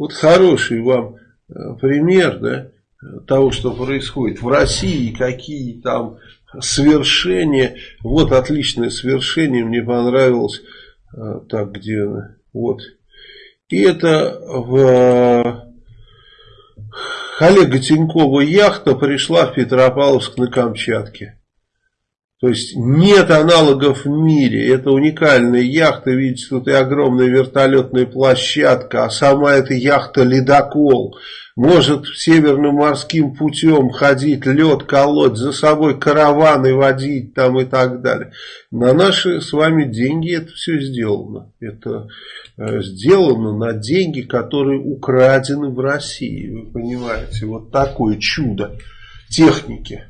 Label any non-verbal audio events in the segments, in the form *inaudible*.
вот хороший вам э, пример, да, того, что происходит в России, какие там свершения. Вот отличное свершение, мне понравилось. Э, так, где она? Вот. И это в Олега Тинькова яхта пришла в Петропавловск на Камчатке. То есть нет аналогов в мире. Это уникальная яхта. Видите, тут и огромная вертолетная площадка. А сама эта яхта ледокол. Может северным морским путем ходить, лед колоть, за собой караваны водить там и так далее. На наши с вами деньги это все сделано. Это э, сделано на деньги, которые украдены в России. Вы понимаете, вот такое чудо техники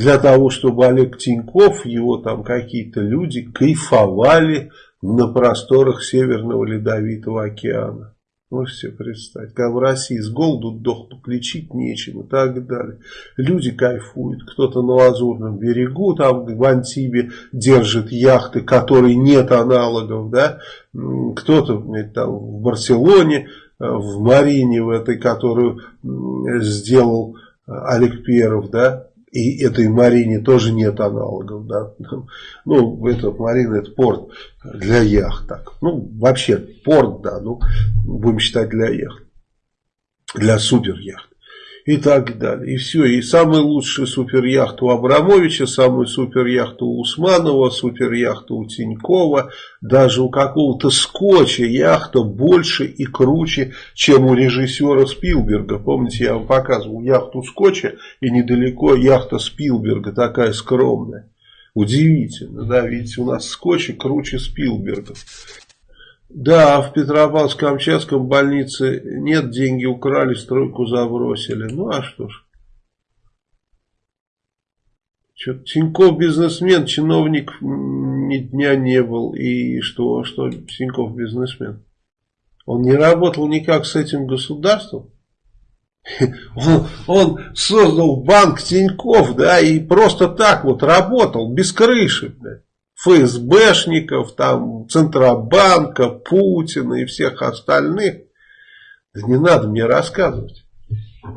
для того, чтобы Олег Тиньков, его там какие-то люди кайфовали на просторах Северного Ледовитого океана. Можете себе представить, когда в России с голоду дохнут, лечить нечем и так далее. Люди кайфуют, кто-то на Лазурном берегу, там в Антибе держит яхты, которой нет аналогов, да, кто-то там в Барселоне, э, в Марине, в этой, которую сделал Олег Перов, да, и этой Марине тоже нет аналогов. Да? Ну, это Марина это порт для яхт. Так. Ну, вообще порт, да, ну, будем считать для яхт. Для супер яхт и так далее. И все. И самый лучший суперяхта у Абрамовича, самый суперяхта у Усманова, суперяхта у Тинькова, даже у какого-то скотча яхта больше и круче, чем у режиссера Спилберга. Помните, я вам показывал яхту скотча и недалеко яхта Спилберга, такая скромная. Удивительно, да, видите, у нас скотчи круче Спилберга. Да, в Петропавловск-Камчатском больнице нет, деньги украли, стройку забросили. Ну, а что ж. Что, Тиньков бизнесмен, чиновник ни дня не был. И что, что Тиньков бизнесмен? Он не работал никак с этим государством. *laughs* Он, он создал банк Тиньков, да, и просто так вот работал, без крыши. Да. ФСБшников, там, Центробанка, Путина и всех остальных. Да не надо мне рассказывать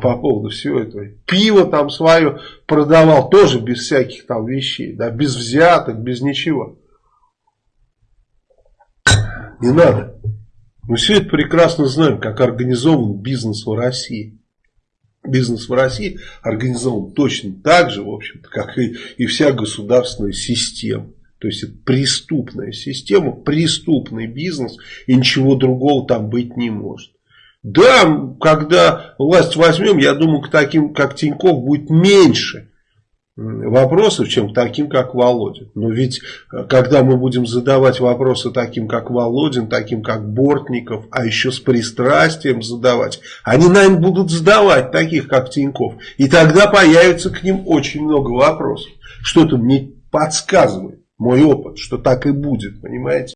по поводу всего этого. Пиво там свое продавал тоже без всяких там вещей, да, без взяток, без ничего. Не надо. Мы все это прекрасно знаем, как организован бизнес в России. Бизнес в России организован точно так же, в общем-то, как и, и вся государственная система. То есть это преступная система, преступный бизнес, и ничего другого там быть не может. Да, когда власть возьмем, я думаю, к таким, как Тиньков, будет меньше вопросов, чем к таким, как Володин. Но ведь, э, когда мы будем задавать вопросы таким, как Володин, таким, как Бортников, а еще с пристрастием задавать, они, наверное, будут задавать таких, как Тиньков. И тогда появится к ним очень много вопросов. Что-то мне подсказывает мой опыт, что так и будет, понимаете?